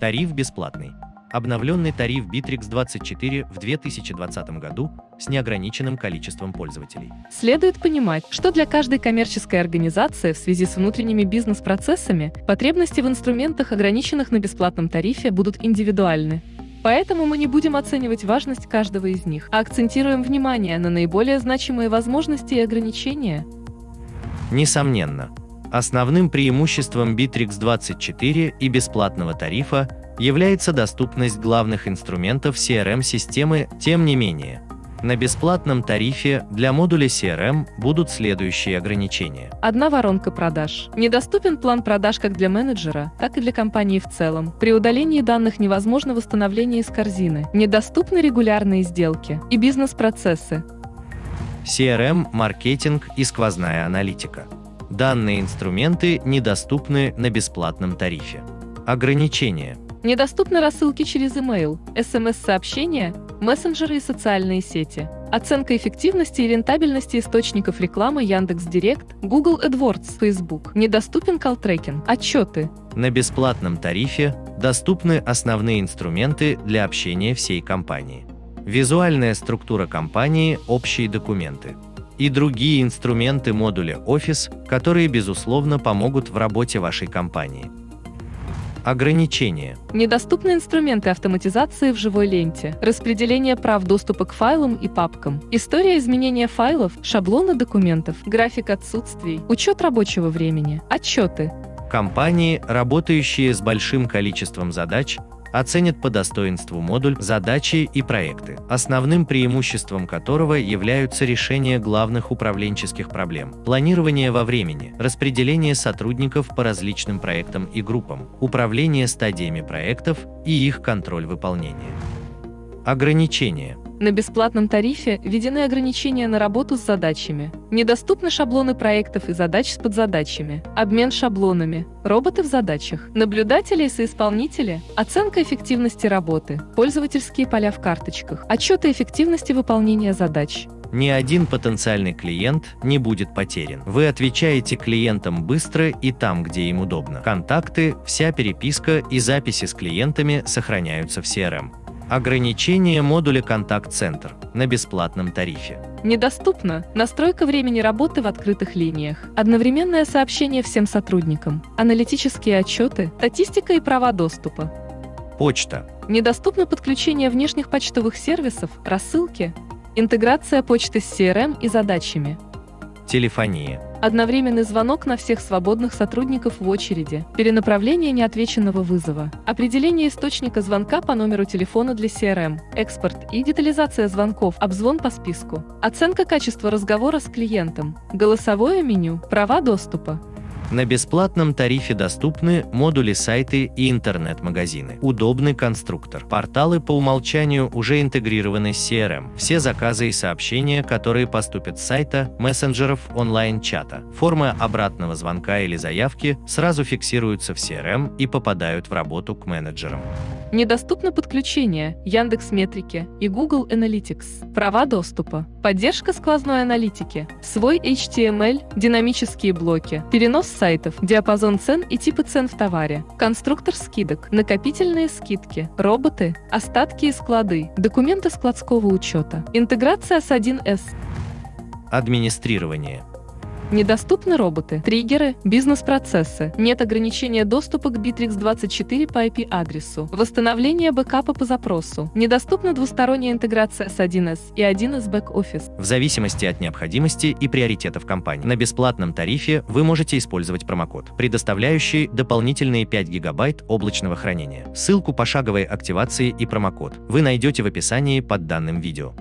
Тариф бесплатный. Обновленный тариф Bittrex 24 в 2020 году с неограниченным количеством пользователей. Следует понимать, что для каждой коммерческой организации в связи с внутренними бизнес-процессами потребности в инструментах, ограниченных на бесплатном тарифе, будут индивидуальны. Поэтому мы не будем оценивать важность каждого из них, а акцентируем внимание на наиболее значимые возможности и ограничения. Несомненно, основным преимуществом Bittrex 24 и бесплатного тарифа является доступность главных инструментов CRM-системы, тем не менее. На бесплатном тарифе для модуля CRM будут следующие ограничения. Одна воронка продаж. Недоступен план продаж как для менеджера, так и для компании в целом. При удалении данных невозможно восстановление из корзины. Недоступны регулярные сделки и бизнес-процессы. CRM, маркетинг и сквозная аналитика. Данные инструменты недоступны на бесплатном тарифе. Ограничения. Недоступны рассылки через email, смс-сообщения, мессенджеры и социальные сети. Оценка эффективности и рентабельности источников рекламы Яндекс.Директ, Google AdWords, Facebook. Недоступен call-трекинг, отчеты. На бесплатном тарифе доступны основные инструменты для общения всей компании. Визуальная структура компании, общие документы и другие инструменты модуля Office, которые, безусловно, помогут в работе вашей компании. Ограничения. Недоступны инструменты автоматизации в живой ленте, распределение прав доступа к файлам и папкам, история изменения файлов, шаблоны документов, график отсутствий, учет рабочего времени, отчеты. Компании, работающие с большим количеством задач, оценят по достоинству модуль, задачи и проекты, основным преимуществом которого являются решение главных управленческих проблем, планирование во времени, распределение сотрудников по различным проектам и группам, управление стадиями проектов и их контроль выполнения. Ограничения – на бесплатном тарифе введены ограничения на работу с задачами. Недоступны шаблоны проектов и задач с подзадачами. Обмен шаблонами. Роботы в задачах. Наблюдатели и соисполнители. Оценка эффективности работы. Пользовательские поля в карточках. Отчеты эффективности выполнения задач. Ни один потенциальный клиент не будет потерян. Вы отвечаете клиентам быстро и там, где им удобно. Контакты, вся переписка и записи с клиентами сохраняются в CRM. Ограничение модуля «Контакт-центр» на бесплатном тарифе. Недоступна настройка времени работы в открытых линиях, одновременное сообщение всем сотрудникам, аналитические отчеты, статистика и права доступа. Почта. Недоступно подключение внешних почтовых сервисов, рассылки, интеграция почты с CRM и задачами. Телефония. Одновременный звонок на всех свободных сотрудников в очереди, перенаправление неотвеченного вызова, определение источника звонка по номеру телефона для CRM, экспорт и детализация звонков, обзвон по списку, оценка качества разговора с клиентом, голосовое меню, права доступа. На бесплатном тарифе доступны модули сайты и интернет-магазины. Удобный конструктор. Порталы по умолчанию уже интегрированы с CRM. Все заказы и сообщения, которые поступят с сайта, мессенджеров, онлайн-чата. Формы обратного звонка или заявки сразу фиксируются в CRM и попадают в работу к менеджерам. Недоступно подключение Яндекс Метрики и Google Analytics. Права доступа. Поддержка сквозной аналитики. Свой HTML, динамические блоки. Перенос сайтов, диапазон цен и типы цен в товаре. Конструктор скидок. Накопительные скидки. Роботы. Остатки и склады. Документы складского учета. Интеграция с 1С. Администрирование. Недоступны роботы, триггеры, бизнес-процессы, нет ограничения доступа к Bittrex24 по IP-адресу, восстановление бэкапа по запросу, недоступна двусторонняя интеграция с 1С и 1С бэк-офис. В зависимости от необходимости и приоритетов компании, на бесплатном тарифе вы можете использовать промокод, предоставляющий дополнительные 5 гигабайт облачного хранения. Ссылку пошаговой активации и промокод вы найдете в описании под данным видео.